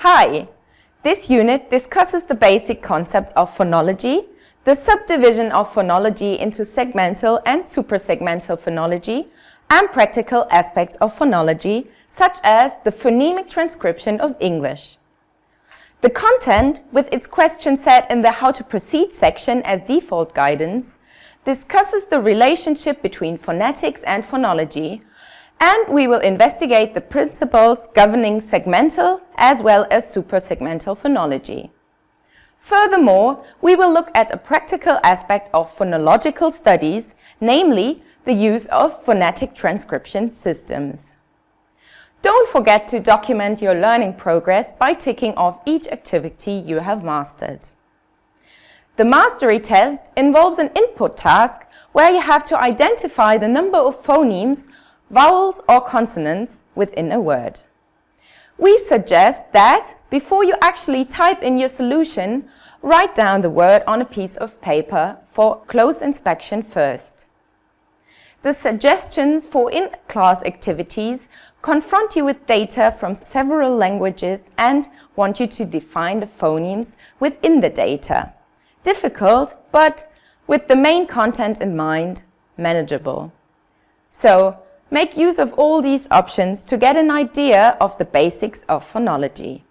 Hi! This unit discusses the basic concepts of phonology, the subdivision of phonology into segmental and suprasegmental phonology, and practical aspects of phonology, such as the phonemic transcription of English. The content, with its question set in the How to Proceed section as default guidance, discusses the relationship between phonetics and phonology, and we will investigate the principles governing segmental as well as suprasegmental phonology. Furthermore, we will look at a practical aspect of phonological studies, namely the use of phonetic transcription systems. Don't forget to document your learning progress by ticking off each activity you have mastered. The mastery test involves an input task where you have to identify the number of phonemes vowels or consonants within a word. We suggest that before you actually type in your solution, write down the word on a piece of paper for close inspection first. The suggestions for in-class activities confront you with data from several languages and want you to define the phonemes within the data. Difficult, but with the main content in mind, manageable. So Make use of all these options to get an idea of the basics of phonology.